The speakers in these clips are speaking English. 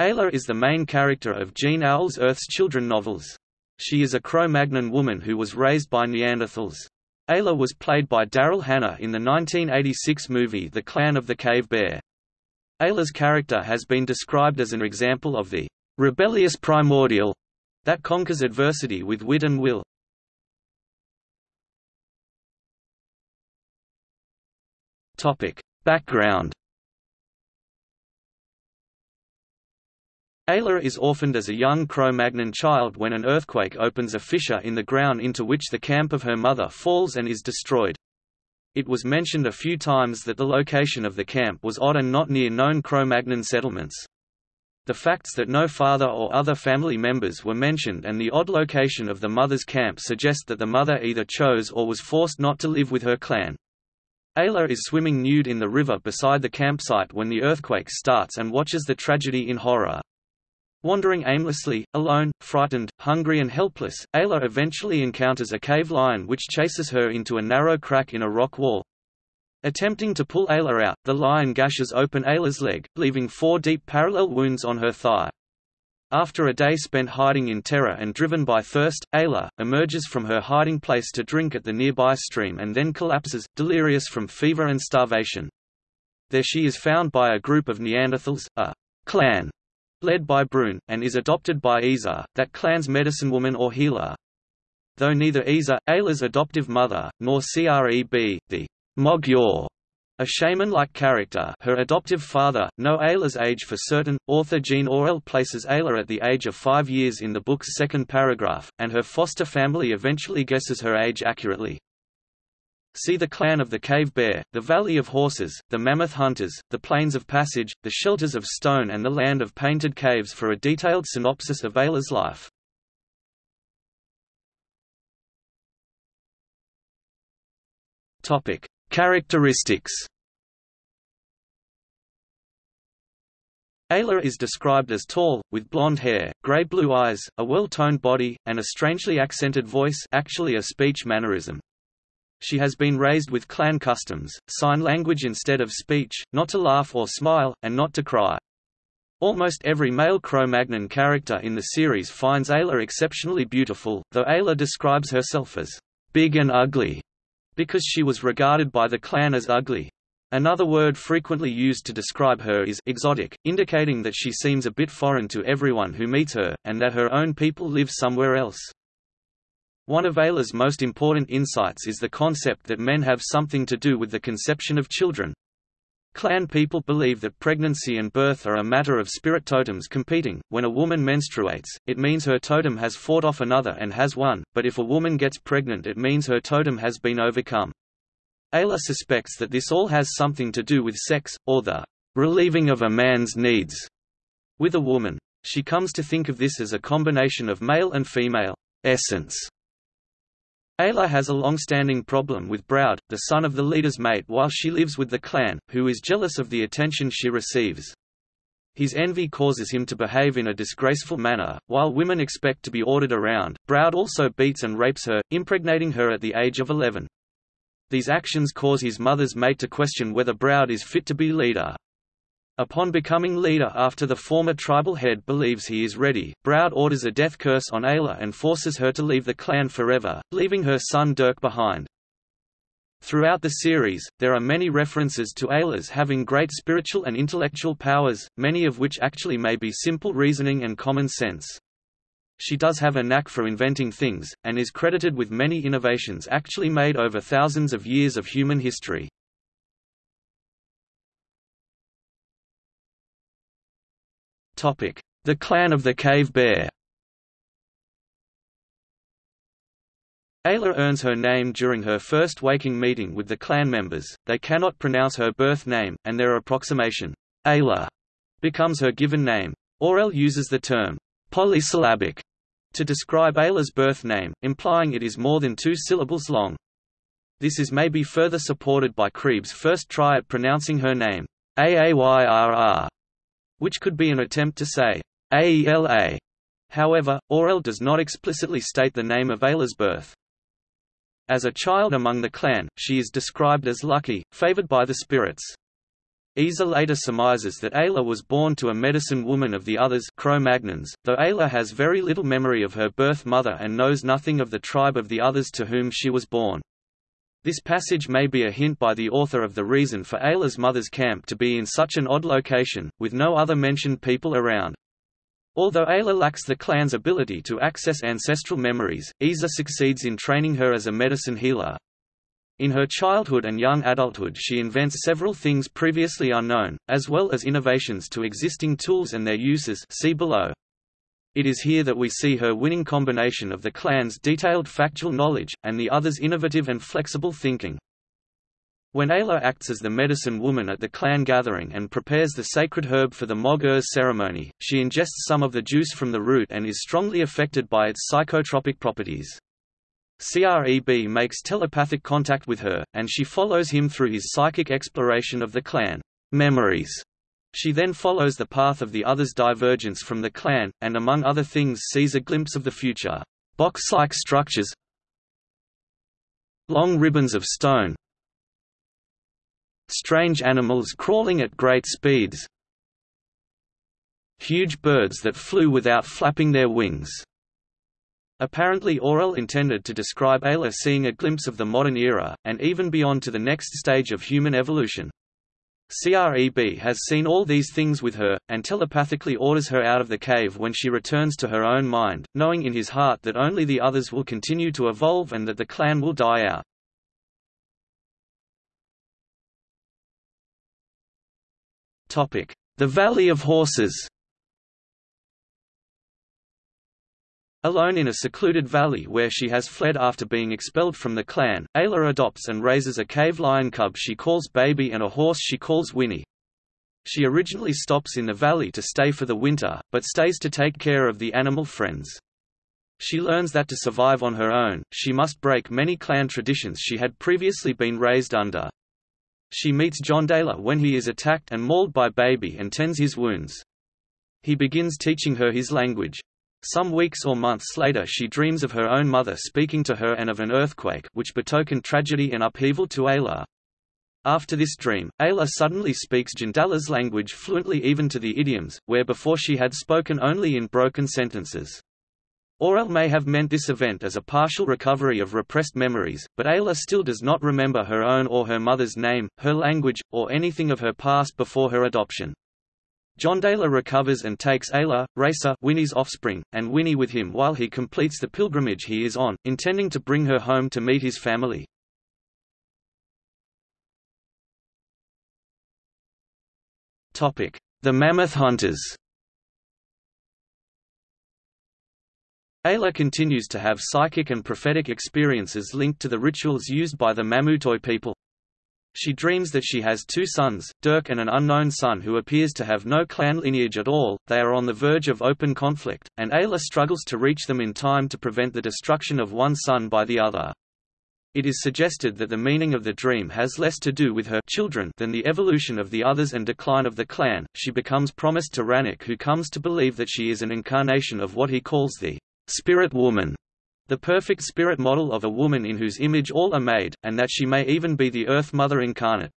Ayla is the main character of Jean Auel's Earth's Children novels. She is a Cro-Magnon woman who was raised by Neanderthals. Ayla was played by Daryl Hannah in the 1986 movie The Clan of the Cave Bear. Ayla's character has been described as an example of the rebellious primordial that conquers adversity with wit and will. Topic: Background Ayla is orphaned as a young Cro-Magnon child when an earthquake opens a fissure in the ground into which the camp of her mother falls and is destroyed. It was mentioned a few times that the location of the camp was odd and not near known Cro-Magnon settlements. The facts that no father or other family members were mentioned and the odd location of the mother's camp suggest that the mother either chose or was forced not to live with her clan. Ayla is swimming nude in the river beside the campsite when the earthquake starts and watches the tragedy in horror. Wandering aimlessly, alone, frightened, hungry and helpless, Ayla eventually encounters a cave lion which chases her into a narrow crack in a rock wall. Attempting to pull Ayla out, the lion gashes open Ayla's leg, leaving four deep parallel wounds on her thigh. After a day spent hiding in terror and driven by thirst, Ayla, emerges from her hiding place to drink at the nearby stream and then collapses, delirious from fever and starvation. There she is found by a group of Neanderthals, a clan led by Brun, and is adopted by Iza, that clan's medicine woman or healer. Though neither Iza, Ayla's adoptive mother, nor Creb, the Mog-ur, a shaman-like character her adoptive father, know Ayla's age for certain. Author Jean Auel places Ayla at the age of five years in the book's second paragraph, and her foster family eventually guesses her age accurately. See the clan of the cave bear, the valley of horses, the mammoth hunters, the plains of passage, the shelters of stone and the land of painted caves for a detailed synopsis of Ayla's life. Topic: Characteristics. Ayla is described as tall, with blonde hair, grey-blue eyes, a well-toned body, and a strangely accented voice actually a speech mannerism. She has been raised with clan customs, sign language instead of speech, not to laugh or smile, and not to cry. Almost every male Cro-Magnon character in the series finds Ayla exceptionally beautiful, though Ayla describes herself as big and ugly, because she was regarded by the clan as ugly. Another word frequently used to describe her is exotic, indicating that she seems a bit foreign to everyone who meets her, and that her own people live somewhere else. One of Ayla's most important insights is the concept that men have something to do with the conception of children. Clan people believe that pregnancy and birth are a matter of spirit totems competing. When a woman menstruates, it means her totem has fought off another and has won, but if a woman gets pregnant, it means her totem has been overcome. Ayla suspects that this all has something to do with sex, or the relieving of a man's needs with a woman. She comes to think of this as a combination of male and female essence Ayla has a long-standing problem with Broud, the son of the leader's mate while she lives with the clan, who is jealous of the attention she receives. His envy causes him to behave in a disgraceful manner, while women expect to be ordered around. Broud also beats and rapes her, impregnating her at the age of 11. These actions cause his mother's mate to question whether Broud is fit to be leader. Upon becoming leader after the former tribal head believes he is ready, Broud orders a death curse on Ayla and forces her to leave the clan forever, leaving her son Durc behind. Throughout the series, there are many references to Ayla's having great spiritual and intellectual powers, many of which actually may be simple reasoning and common sense. She does have a knack for inventing things, and is credited with many innovations actually made over thousands of years of human history. The clan of the Cave Bear Ayla earns her name during her first waking meeting with the clan members, they cannot pronounce her birth name, and their approximation, Ayla, becomes her given name. Auel uses the term, polysyllabic, to describe Ayla's birth name, implying it is more than two syllables long. This is maybe further supported by Creb's first try at pronouncing her name, Aayr, which could be an attempt to say Aela. However, Auel does not explicitly state the name of Ayla's birth. As a child among the clan, she is described as lucky, favored by the spirits. Iza later surmises that Ayla was born to a medicine woman of the others Cro-Magnons, though Ayla has very little memory of her birth mother and knows nothing of the tribe of the others to whom she was born. This passage may be a hint by the author of the reason for Ayla's mother's camp to be in such an odd location, with no other mentioned people around. Although Ayla lacks the clan's ability to access ancestral memories, Iza succeeds in training her as a medicine healer. In her childhood and young adulthood she invents several things previously unknown, as well as innovations to existing tools and their uses see below. It is here that we see her winning combination of the clan's detailed factual knowledge, and the others' innovative and flexible thinking. When Ayla acts as the medicine woman at the clan gathering and prepares the sacred herb for the Mog ceremony, she ingests some of the juice from the root and is strongly affected by its psychotropic properties. CREB makes telepathic contact with her, and she follows him through his psychic exploration of the clan memories. She then follows the path of the others' divergence from the clan, and among other things sees a glimpse of the future. Box-like structures Long ribbons of stone Strange animals crawling at great speeds Huge birds that flew without flapping their wings. Apparently Auel intended to describe Ayla seeing a glimpse of the modern era, and even beyond to the next stage of human evolution. CREB has seen all these things with her, and telepathically orders her out of the cave when she returns to her own mind, knowing in his heart that only the others will continue to evolve and that the clan will die out. The Valley of Horses Alone in a secluded valley where she has fled after being expelled from the clan, Ayla adopts and raises a cave lion cub she calls Baby and a horse she calls Whinney. She originally stops in the valley to stay for the winter, but stays to take care of the animal friends. She learns that to survive on her own, she must break many clan traditions she had previously been raised under. She meets John Jondalar when he is attacked and mauled by Baby and tends his wounds. He begins teaching her his language. Some weeks or months later she dreams of her own mother speaking to her and of an earthquake which betokened tragedy and upheaval to Ayla. After this dream, Ayla suddenly speaks Jondalar's language fluently even to the idioms, where before she had spoken only in broken sentences. Auel may have meant this event as a partial recovery of repressed memories, but Ayla still does not remember her own or her mother's name, her language, or anything of her past before her adoption. Jondalar recovers and takes Ayla, Racer Whinney's offspring, and Whinney with him while he completes the pilgrimage he is on, intending to bring her home to meet his family. The Mammoth Hunters Ayla continues to have psychic and prophetic experiences linked to the rituals used by the Mamutoi people. She dreams that she has two sons, Durc and an unknown son who appears to have no clan lineage at all, they are on the verge of open conflict, and Ayla struggles to reach them in time to prevent the destruction of one son by the other. It is suggested that the meaning of the dream has less to do with her children than the evolution of the others and decline of the clan. She becomes promised to Ranec who comes to believe that she is an incarnation of what he calls the spirit woman, the perfect spirit model of a woman in whose image all are made, and that she may even be the Earth Mother incarnate.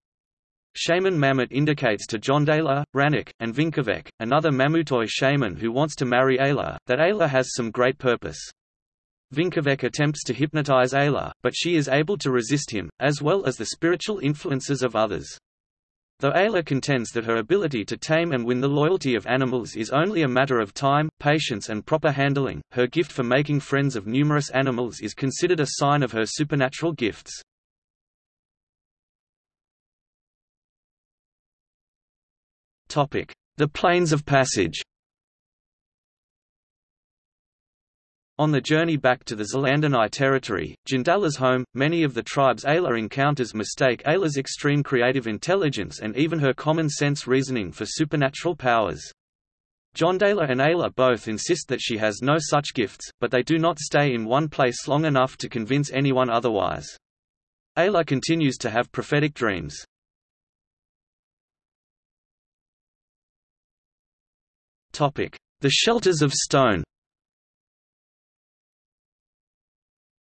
Shaman Mamut indicates to John Jondalar, Ranec, and Vincavec, another Mamutoi shaman who wants to marry Ayla, that Ayla has some great purpose. Vincavec attempts to hypnotize Ayla, but she is able to resist him, as well as the spiritual influences of others. Though Ayla contends that her ability to tame and win the loyalty of animals is only a matter of time, patience and proper handling, her gift for making friends of numerous animals is considered a sign of her supernatural gifts. The Plains of Passage On the journey back to the Zelandonii territory, Jondalar's home, many of the tribes Ayla encounters mistake Ayla's extreme creative intelligence and even her common-sense reasoning for supernatural powers. Jondalar and Ayla both insist that she has no such gifts, but they do not stay in one place long enough to convince anyone otherwise. Ayla continues to have prophetic dreams. The Shelters of Stone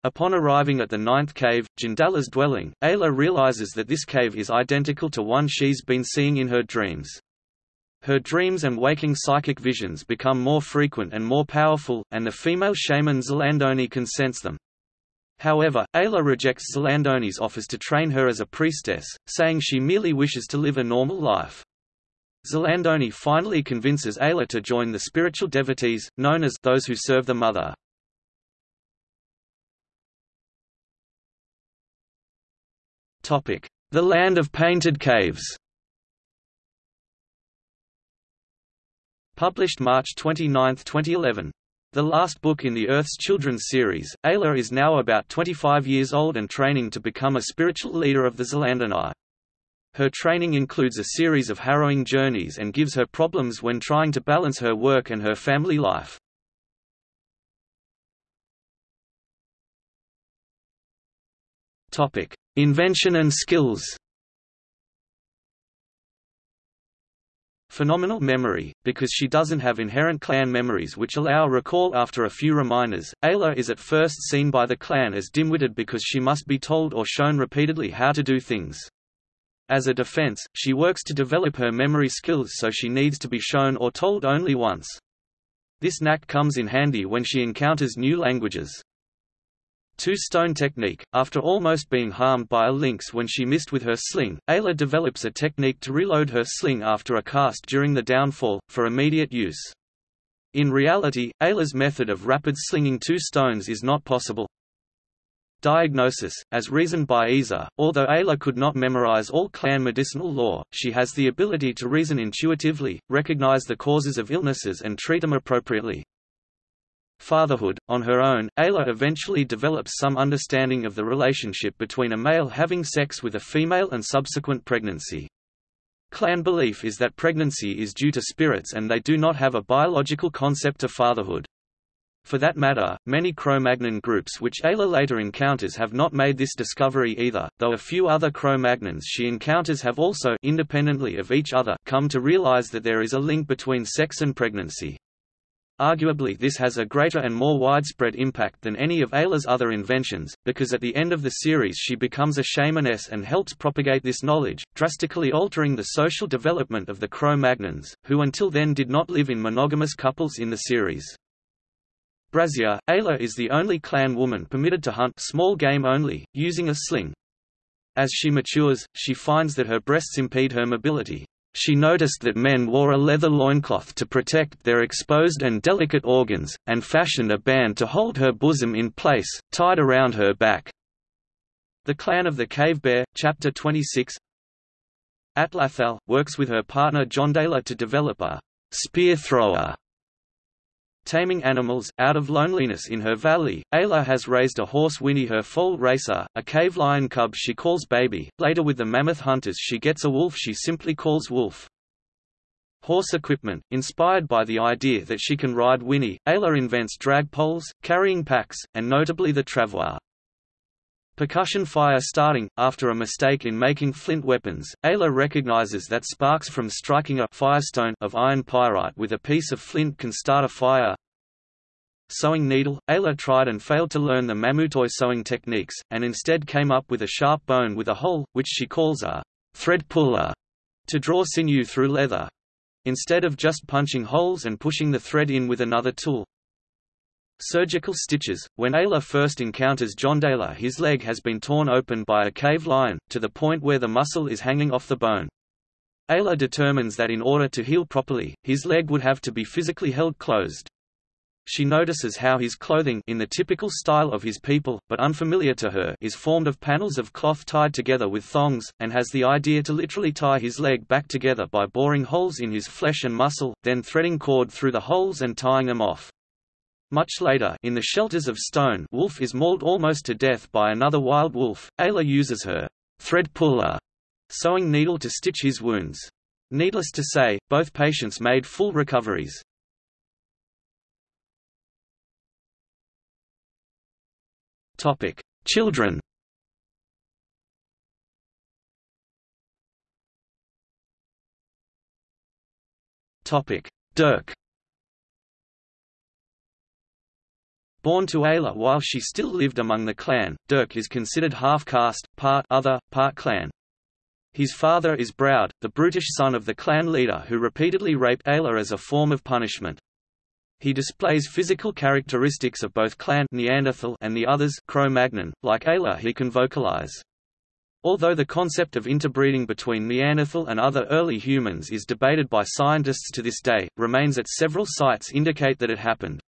Upon arriving at the ninth cave, Jondalar's dwelling, Ayla realizes that this cave is identical to one she's been seeing in her dreams. Her dreams and waking psychic visions become more frequent and more powerful, and the female shaman Zelandoni can sense them. However, Ayla rejects Zelandoni's offers to train her as a priestess, saying she merely wishes to live a normal life. Zelandoni finally convinces Ayla to join the spiritual devotees, known as those who serve the Mother. The Land of Painted Caves Published March 29, 2011. The last book in the Earth's Children's series, Ayla is now about 25 years old and training to become a spiritual leader of the Zelandoni. Her training includes a series of harrowing journeys and gives her problems when trying to balance her work and her family life. Invention and skills Phenomenal memory, because she doesn't have inherent clan memories which allow recall after a few reminders. Ayla is at first seen by the clan as dim-witted because she must be told or shown repeatedly how to do things. As a defense, she works to develop her memory skills so she needs to be shown or told only once. This knack comes in handy when she encounters new languages. Two-stone technique – After almost being harmed by a lynx when she missed with her sling, Ayla develops a technique to reload her sling after a cast during the downfall, for immediate use. In reality, Ayla's method of rapid slinging two stones is not possible. Diagnosis, as reasoned by Iza, although Ayla could not memorize all clan medicinal lore, she has the ability to reason intuitively, recognize the causes of illnesses and treat them appropriately. Fatherhood. On her own, Ayla eventually develops some understanding of the relationship between a male having sex with a female and subsequent pregnancy. Clan belief is that pregnancy is due to spirits and they do not have a biological concept of fatherhood. For that matter, many Cro-Magnon groups which Ayla later encounters have not made this discovery either, though a few other Cro-Magnons she encounters have also independently of each other come to realize that there is a link between sex and pregnancy. Arguably this has a greater and more widespread impact than any of Ayla's other inventions, because at the end of the series she becomes a shamaness and helps propagate this knowledge, drastically altering the social development of the Cro-Magnons, who until then did not live in monogamous couples in the series. Brazier, Ayla is the only clan woman permitted to hunt small game only, using a sling. As she matures, she finds that her breasts impede her mobility, she noticed that men wore a leather loincloth to protect their exposed and delicate organs, and fashioned a band to hold her bosom in place, tied around her back. The Clan of the Cave Bear, Chapter 26 Atlatl, works with her partner John Jondalar to develop a spear thrower Taming animals, out of loneliness in her valley, Ayla has raised a horse Whinney her foal racer, a cave lion cub she calls Baby, later with the mammoth hunters she gets a wolf she simply calls Wolf. Horse equipment, inspired by the idea that she can ride Whinney, Ayla invents drag poles, carrying packs, and notably the travois. Percussion fire starting, after a mistake in making flint weapons, Ayla recognizes that sparks from striking a firestone of iron pyrite with a piece of flint can start a fire. Sewing needle, Ayla tried and failed to learn the Mamutoi sewing techniques, and instead came up with a sharp bone with a hole, which she calls a thread puller, to draw sinew through leather. Instead of just punching holes and pushing the thread in with another tool, Surgical stitches. When Ayla first encounters John Jondalar his leg has been torn open by a cave lion, to the point where the muscle is hanging off the bone. Ayla determines that in order to heal properly, his leg would have to be physically held closed. She notices how his clothing in the typical style of his people, but unfamiliar to her is formed of panels of cloth tied together with thongs, and has the idea to literally tie his leg back together by boring holes in his flesh and muscle, then threading cord through the holes and tying them off. Much later, in the shelters of stone Wolf is mauled almost to death by another wild wolf. Ayla uses her thread puller sewing needle to stitch his wounds. Needless to say, both patients made full recoveries. Topic: Children. Topic: Durc. Born to Ayla while she still lived among the clan, Durc is considered half-caste, part other, part clan. His father is Broud, the brutish son of the clan leader who repeatedly raped Ayla as a form of punishment. He displays physical characteristics of both clan Neanderthal and the others Cro-Magnon. Like Ayla he can vocalize. Although the concept of interbreeding between Neanderthal and other early humans is debated by scientists to this day, remains at several sites indicate that it happened.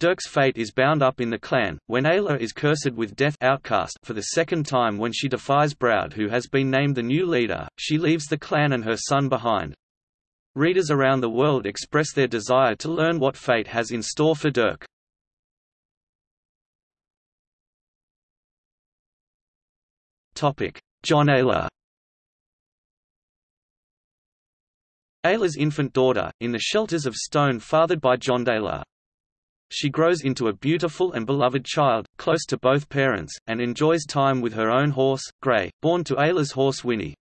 Durc's fate is bound up in the clan, when Ayla is cursed with death outcast for the second time when she defies Broud who has been named the new leader, she leaves the clan and her son behind. Readers around the world express their desire to learn what fate has in store for Durc. John Ayla Ayla's infant daughter, in the shelters of stone fathered by John Ayla. She grows into a beautiful and beloved child, close to both parents, and enjoys time with her own horse, Grey, born to Ayla's horse Whinney.